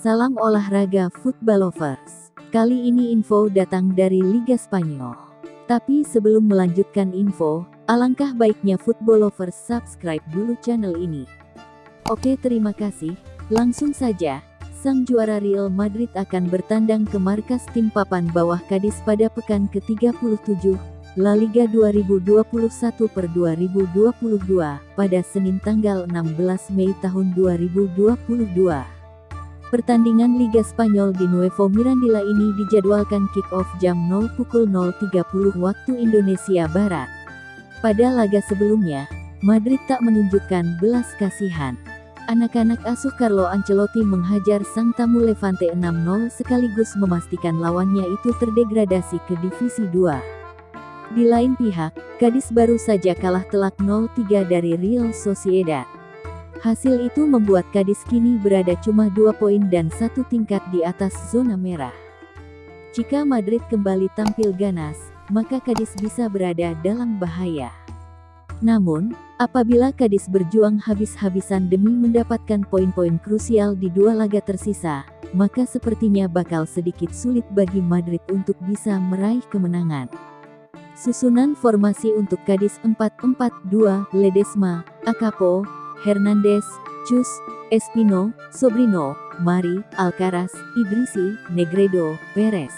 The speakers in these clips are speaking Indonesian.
Salam olahraga football lovers. Kali ini info datang dari Liga Spanyol. Tapi sebelum melanjutkan info, alangkah baiknya football lovers subscribe dulu channel ini. Oke terima kasih, langsung saja. Sang juara Real Madrid akan bertandang ke markas tim papan bawah Kadis pada pekan ke-37, La Liga 2021 per 2022, pada Senin tanggal 16 Mei tahun 2022. Pertandingan Liga Spanyol di Nuevo Mirandilla ini dijadwalkan kick-off jam 0 pukul 0.30 waktu Indonesia Barat. Pada laga sebelumnya, Madrid tak menunjukkan belas kasihan. Anak-anak asuh Carlo Ancelotti menghajar sang tamu Levante 6-0 sekaligus memastikan lawannya itu terdegradasi ke Divisi 2. Di lain pihak, Gadis baru saja kalah telak 0-3 dari Real Sociedad. Hasil itu membuat Gadis kini berada cuma dua poin dan satu tingkat di atas zona merah. Jika Madrid kembali tampil ganas, maka Kadis bisa berada dalam bahaya. Namun, apabila Kadis berjuang habis-habisan demi mendapatkan poin-poin krusial di dua laga tersisa, maka sepertinya bakal sedikit sulit bagi Madrid untuk bisa meraih kemenangan. Susunan formasi untuk Kadis 4-4-2, Ledesma, Akapo, Hernandez, Cus, Espino, Sobrino, Mari, Alcaraz, Ibrisi, Negredo, Perez.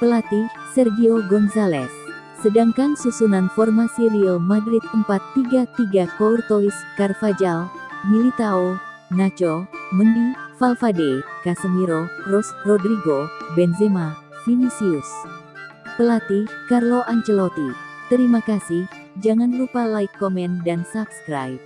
Pelatih, Sergio Gonzalez. Sedangkan susunan formasi Real Madrid 4-3-3 Courtois, Carvajal, Militao, Nacho, Mendy, Valverde, Casemiro, Kroos, Rodrigo, Benzema, Vinicius. Pelatih, Carlo Ancelotti. Terima kasih, jangan lupa like, komen, dan subscribe.